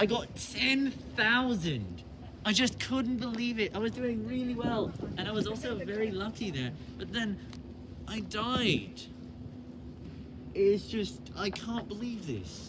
I got 10,000. I just couldn't believe it. I was doing really well. And I was also very lucky there. But then I died. It's just, I can't believe this.